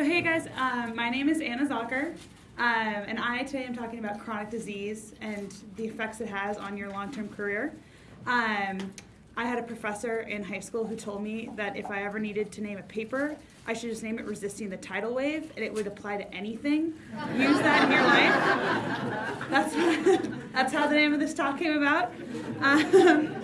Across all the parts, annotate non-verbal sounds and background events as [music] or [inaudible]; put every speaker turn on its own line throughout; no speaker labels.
So hey guys, um, my name is Anna Zocker, um, and I today am talking about chronic disease and the effects it has on your long-term career. Um, I had a professor in high school who told me that if I ever needed to name a paper, I should just name it Resisting the Tidal Wave, and it would apply to anything. Use that in your life. That's, [laughs] that's how the name of this talk came about. Um,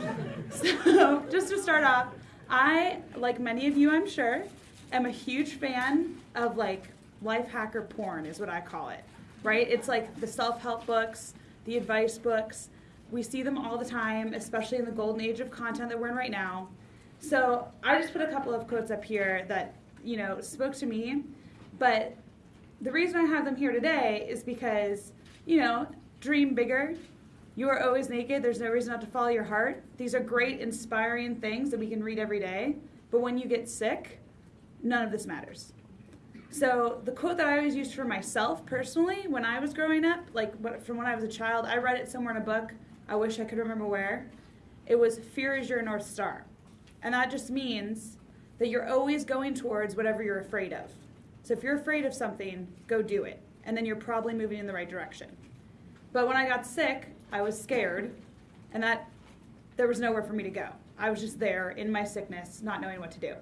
[laughs] so just to start off, I, like many of you I'm sure, am a huge fan of like life hacker porn is what I call it, right? It's like the self-help books, the advice books. We see them all the time, especially in the golden age of content that we're in right now. So I just put a couple of quotes up here that, you know, spoke to me. But the reason I have them here today is because, you know, dream bigger. You are always naked. There's no reason not to follow your heart. These are great, inspiring things that we can read every day. But when you get sick, none of this matters. So the quote that I always used for myself personally when I was growing up, like from when I was a child, I read it somewhere in a book. I wish I could remember where. It was fear is your north star. And that just means that you're always going towards whatever you're afraid of. So if you're afraid of something, go do it. And then you're probably moving in the right direction. But when I got sick, I was scared and that there was nowhere for me to go. I was just there in my sickness, not knowing what to do.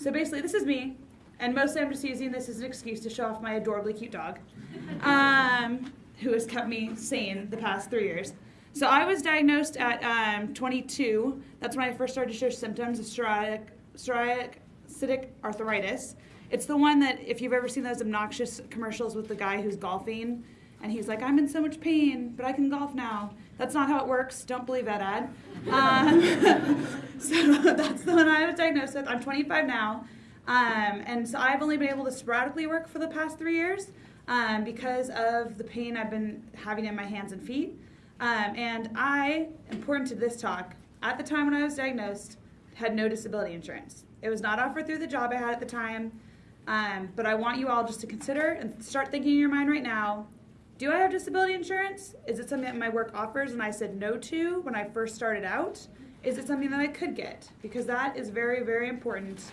So basically, this is me, and mostly I'm just using this as an excuse to show off my adorably cute dog, [laughs] um, who has kept me sane the past three years. So I was diagnosed at um, 22. That's when I first started to show symptoms of psoriatic, psoriatic arthritis. It's the one that, if you've ever seen those obnoxious commercials with the guy who's golfing, and he's like, I'm in so much pain, but I can golf now. That's not how it works. Don't believe that ad. Um, [laughs] so [laughs] that's the one I was diagnosed with. I'm 25 now. Um, and so I've only been able to sporadically work for the past three years um, because of the pain I've been having in my hands and feet. Um, and I, important to this talk, at the time when I was diagnosed, had no disability insurance. It was not offered through the job I had at the time. Um, but I want you all just to consider and start thinking in your mind right now do I have disability insurance? Is it something that my work offers and I said no to when I first started out? Is it something that I could get? Because that is very, very important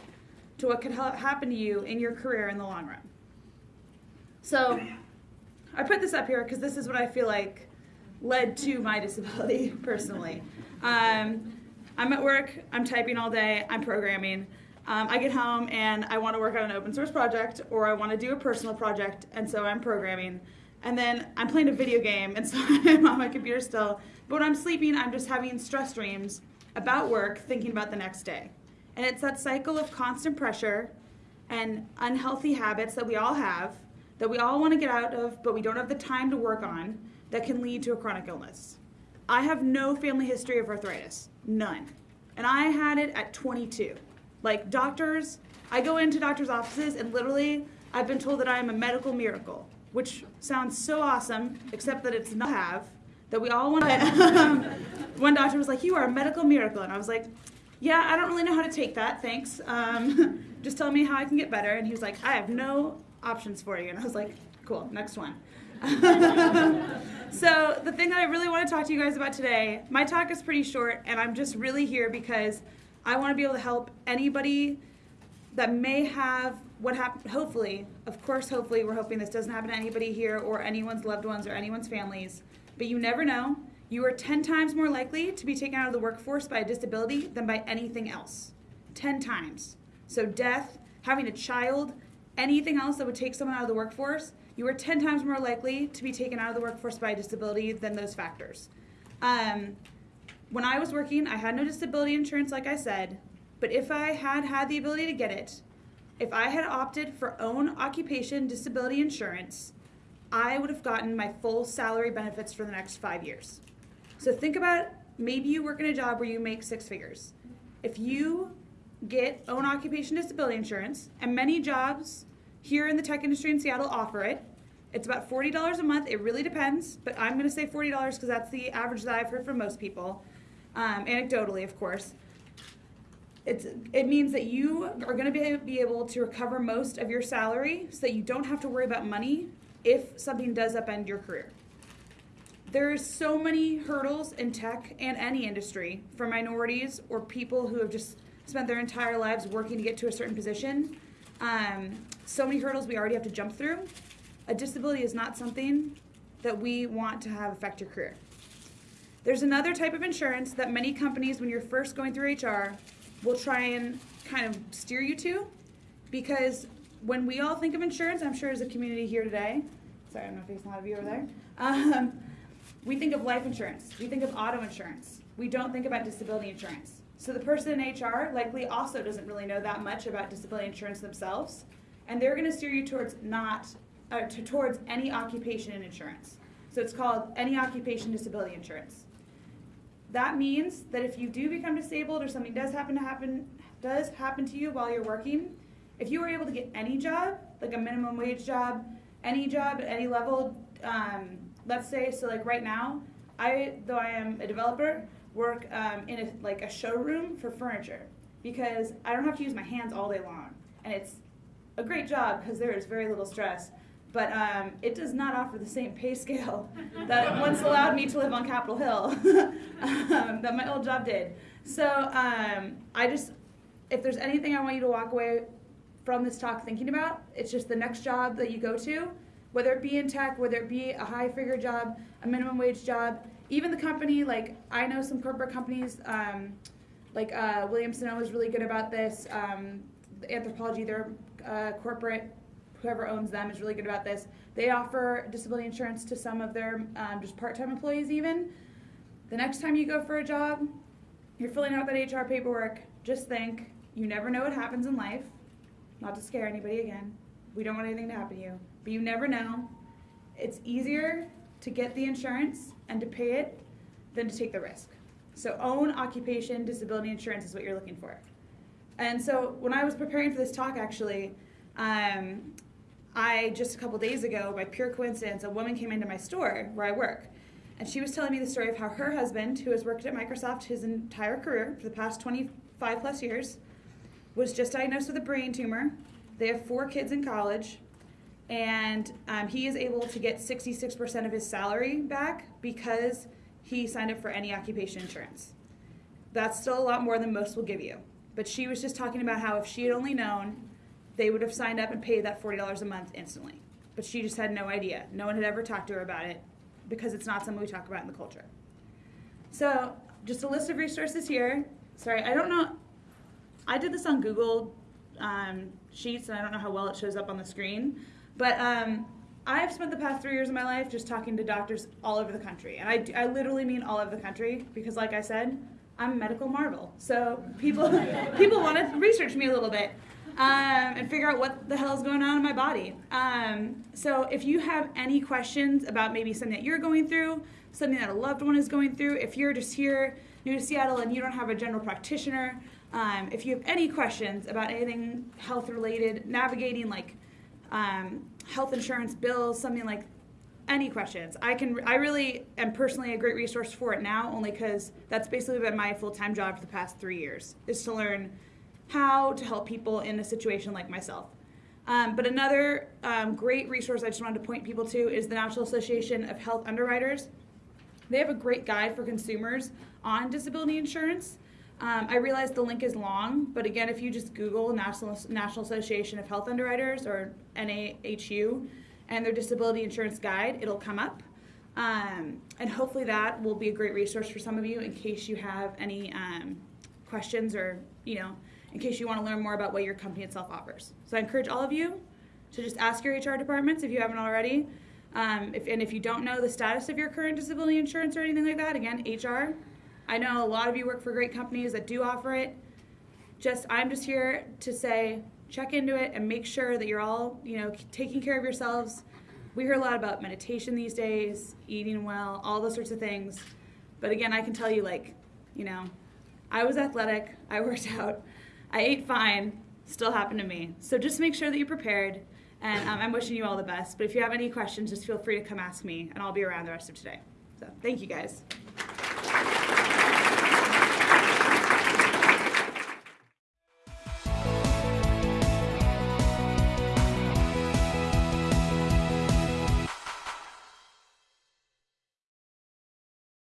to what could happen to you in your career in the long run. So I put this up here because this is what I feel like led to my [laughs] disability personally. Um, I'm at work, I'm typing all day, I'm programming. Um, I get home and I want to work on an open source project or I want to do a personal project, and so I'm programming. And then I'm playing a video game, and [laughs] so I'm on my computer still. But when I'm sleeping, I'm just having stress dreams about work, thinking about the next day. And it's that cycle of constant pressure and unhealthy habits that we all have, that we all want to get out of, but we don't have the time to work on, that can lead to a chronic illness. I have no family history of arthritis, none. And I had it at 22. Like doctors, I go into doctors' offices and literally I've been told that I am a medical miracle which sounds so awesome, except that it's not have, that we all want to. [laughs] One doctor was like, You are a medical miracle. And I was like, Yeah, I don't really know how to take that, thanks. Um, [laughs] just tell me how I can get better. And he was like, I have no options for you. And I was like, Cool, next one. [laughs] so, the thing that I really want to talk to you guys about today, my talk is pretty short, and I'm just really here because I want to be able to help anybody that may have what happened, hopefully, of course, hopefully, we're hoping this doesn't happen to anybody here or anyone's loved ones or anyone's families, but you never know. You are 10 times more likely to be taken out of the workforce by a disability than by anything else. 10 times. So, death, having a child, anything else that would take someone out of the workforce, you are 10 times more likely to be taken out of the workforce by a disability than those factors. Um, when I was working, I had no disability insurance, like I said, but if I had had the ability to get it, if I had opted for own occupation disability insurance, I would have gotten my full salary benefits for the next five years. So think about maybe you work in a job where you make six figures. If you get own occupation disability insurance, and many jobs here in the tech industry in Seattle offer it, it's about $40 a month. It really depends, but I'm going to say $40 because that's the average that I've heard from most people, um, anecdotally, of course it's, it means that you are going to be, be able to recover most of your salary so that you don't have to worry about money if something does upend your career. There's so many hurdles in tech and any industry for minorities or people who have just spent their entire lives working to get to a certain position um, so many hurdles we already have to jump through. A disability is not something that we want to have affect your career. There's another type of insurance that many companies, when you're first going through HR, will try and kind of steer you to because when we all think of insurance, I'm sure as a community here today, sorry, I'm not facing a lot of you over there, um, we think of life insurance, we think of auto insurance, we don't think about disability insurance. So the person in HR likely also doesn't really know that much about disability insurance themselves, and they're going to steer you towards not uh, to, towards any occupation in insurance. So it's called any occupation disability insurance. That means that if you do become disabled or something does happen to happen does happen to you while you're working, if you were able to get any job, like a minimum wage job, any job at any level, um, let's say, so like right now, I, though I am a developer, work um, in a, like a showroom for furniture because I don't have to use my hands all day long. And it's a great job because there is very little stress. But um, it does not offer the same pay scale [laughs] that once allowed me to live on Capitol Hill [laughs] um, that my old job did. So um, I just, if there's anything I want you to walk away from this talk thinking about. It's just the next job that you go to, whether it be in tech, whether it be a high figure job, a minimum wage job, even the company, like I know some corporate companies, um, like uh, Williams Sonoma is really good about this. Um, Anthropologie, their uh, corporate, whoever owns them is really good about this. They offer disability insurance to some of their um, just part-time employees even. The next time you go for a job, you're filling out that HR paperwork, just think, you never know what happens in life not to scare anybody again. We don't want anything to happen to you. But you never know. It's easier to get the insurance and to pay it than to take the risk. So own occupation disability insurance is what you're looking for. And so when I was preparing for this talk, actually, um, I just a couple days ago, by pure coincidence, a woman came into my store where I work. And she was telling me the story of how her husband, who has worked at Microsoft his entire career for the past 25 plus years, was just diagnosed with a brain tumor. They have four kids in college, and um, he is able to get 66% of his salary back because he signed up for any occupation insurance. That's still a lot more than most will give you. But she was just talking about how if she had only known, they would have signed up and paid that $40 a month instantly. But she just had no idea. No one had ever talked to her about it because it's not something we talk about in the culture. So, just a list of resources here. Sorry, I don't know. I did this on Google um, Sheets, and I don't know how well it shows up on the screen, but um, I've spent the past three years of my life just talking to doctors all over the country, and I, I literally mean all over the country because, like I said, I'm a medical marvel. So people [laughs] people want to research me a little bit um, and figure out what the hell is going on in my body. Um, so if you have any questions about maybe something that you're going through, something that a loved one is going through, if you're just here new to Seattle and you don't have a general practitioner, um, if you have any questions about anything health related, navigating like um, health insurance bills, something like any questions, I can. I really am personally a great resource for it now, only because that's basically been my full time job for the past three years, is to learn how to help people in a situation like myself. Um, but another um, great resource I just wanted to point people to is the National Association of Health Underwriters. They have a great guide for consumers on disability insurance. Um, I realize the link is long, but again, if you just Google National, National Association of Health Underwriters or NAHU and their disability insurance guide, it'll come up. Um, and hopefully that will be a great resource for some of you in case you have any um, questions or, you know, in case you want to learn more about what your company itself offers. So I encourage all of you to just ask your HR departments if you haven't already. Um, if, and if you don't know the status of your current disability insurance or anything like that, again, HR I know a lot of you work for great companies that do offer it. Just I'm just here to say check into it and make sure that you're all, you know, taking care of yourselves. We hear a lot about meditation these days, eating well, all those sorts of things. But again, I can tell you like, you know, I was athletic, I worked [laughs] out, I ate fine, still happened to me. So just make sure that you're prepared. And um, I'm wishing you all the best. But if you have any questions, just feel free to come ask me, and I'll be around the rest of today. So thank you guys.